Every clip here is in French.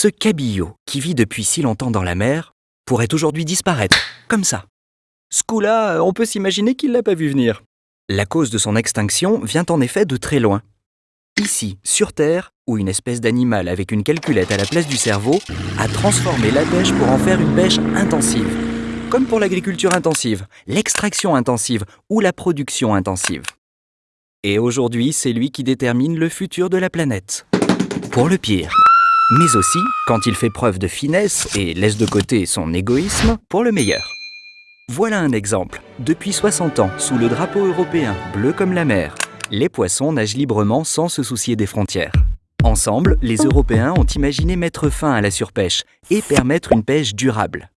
Ce cabillaud, qui vit depuis si longtemps dans la mer, pourrait aujourd'hui disparaître, comme ça. Ce coup-là, on peut s'imaginer qu'il l'a pas vu venir. La cause de son extinction vient en effet de très loin. Ici, sur Terre, où une espèce d'animal avec une calculette à la place du cerveau a transformé la pêche pour en faire une pêche intensive. Comme pour l'agriculture intensive, l'extraction intensive ou la production intensive. Et aujourd'hui, c'est lui qui détermine le futur de la planète. Pour le pire. Mais aussi quand il fait preuve de finesse et laisse de côté son égoïsme pour le meilleur. Voilà un exemple. Depuis 60 ans, sous le drapeau européen, bleu comme la mer, les poissons nagent librement sans se soucier des frontières. Ensemble, les Européens ont imaginé mettre fin à la surpêche et permettre une pêche durable,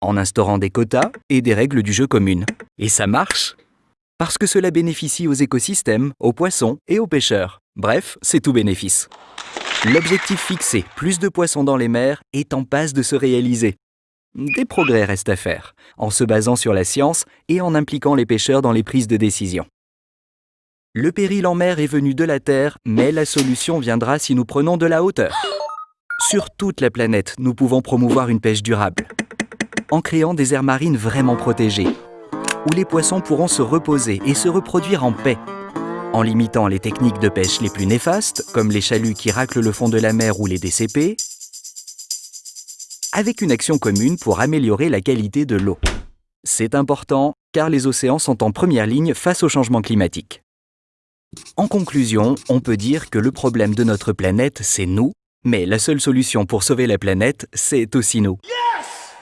en instaurant des quotas et des règles du jeu communes. Et ça marche Parce que cela bénéficie aux écosystèmes, aux poissons et aux pêcheurs. Bref, c'est tout bénéfice. L'objectif fixé, plus de poissons dans les mers, est en passe de se réaliser. Des progrès restent à faire, en se basant sur la science et en impliquant les pêcheurs dans les prises de décision. Le péril en mer est venu de la Terre, mais la solution viendra si nous prenons de la hauteur. Sur toute la planète, nous pouvons promouvoir une pêche durable, en créant des aires marines vraiment protégées, où les poissons pourront se reposer et se reproduire en paix, en limitant les techniques de pêche les plus néfastes, comme les chaluts qui raclent le fond de la mer ou les DCP, avec une action commune pour améliorer la qualité de l'eau. C'est important, car les océans sont en première ligne face au changement climatique. En conclusion, on peut dire que le problème de notre planète, c'est nous, mais la seule solution pour sauver la planète, c'est aussi nous.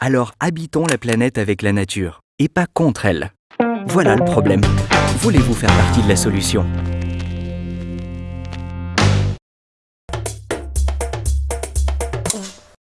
Alors habitons la planète avec la nature, et pas contre elle. Voilà le problème. Voulez-vous faire partie de la solution?